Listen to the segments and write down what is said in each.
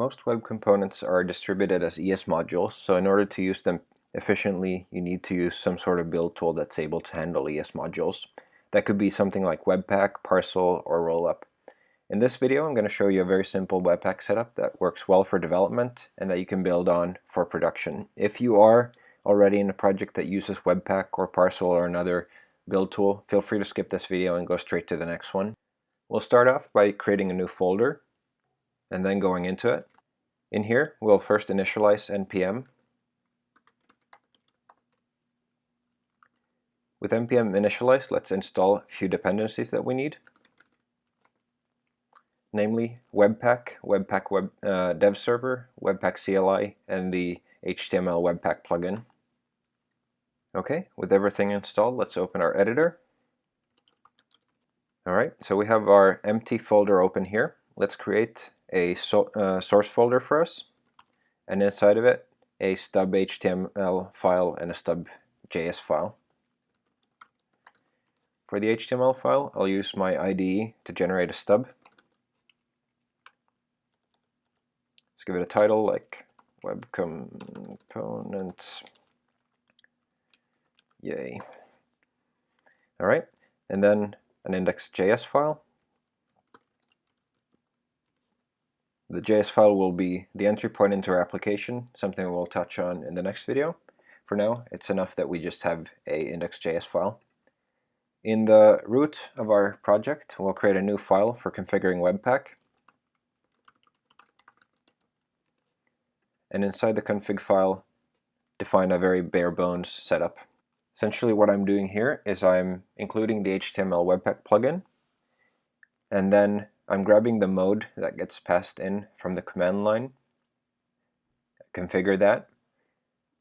Most web components are distributed as ES modules, so in order to use them efficiently, you need to use some sort of build tool that's able to handle ES modules. That could be something like Webpack, Parcel, or Rollup. In this video, I'm going to show you a very simple Webpack setup that works well for development and that you can build on for production. If you are already in a project that uses Webpack or Parcel or another build tool, feel free to skip this video and go straight to the next one. We'll start off by creating a new folder and then going into it. In here, we'll first initialize npm. With npm initialized, let's install a few dependencies that we need, namely Webpack, Webpack Web, uh, Dev Server, Webpack CLI, and the HTML Webpack plugin. Okay, with everything installed, let's open our editor. Alright, so we have our empty folder open here. Let's create a so, uh, source folder for us, and inside of it, a stub HTML file and a stub JS file. For the HTML file, I'll use my IDE to generate a stub. Let's give it a title like web components. Yay. All right, and then an index.js file. The JS file will be the entry point into our application, something we'll touch on in the next video. For now, it's enough that we just have a index.js file. In the root of our project, we'll create a new file for configuring Webpack. And inside the config file, define a very bare bones setup. Essentially what I'm doing here is I'm including the HTML Webpack plugin, and then I'm grabbing the mode that gets passed in from the command line, configure that,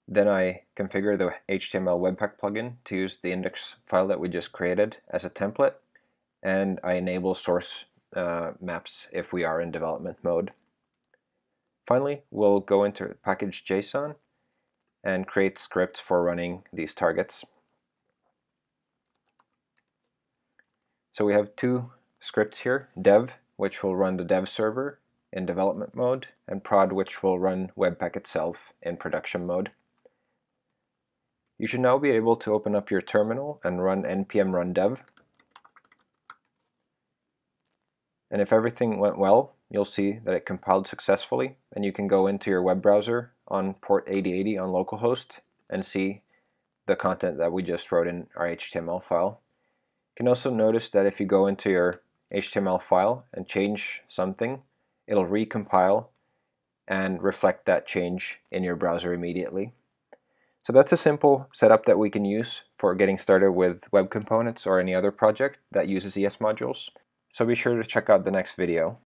then I configure the HTML Webpack plugin to use the index file that we just created as a template, and I enable source uh, maps if we are in development mode. Finally, we'll go into package.json and create scripts for running these targets. So we have two scripts here, dev, which will run the dev server in development mode, and prod, which will run Webpack itself in production mode. You should now be able to open up your terminal and run npm run dev. And if everything went well, you'll see that it compiled successfully, and you can go into your web browser on port 8080 on localhost and see the content that we just wrote in our HTML file. You can also notice that if you go into your HTML file and change something, it'll recompile and reflect that change in your browser immediately. So that's a simple setup that we can use for getting started with web components or any other project that uses ES modules. So be sure to check out the next video.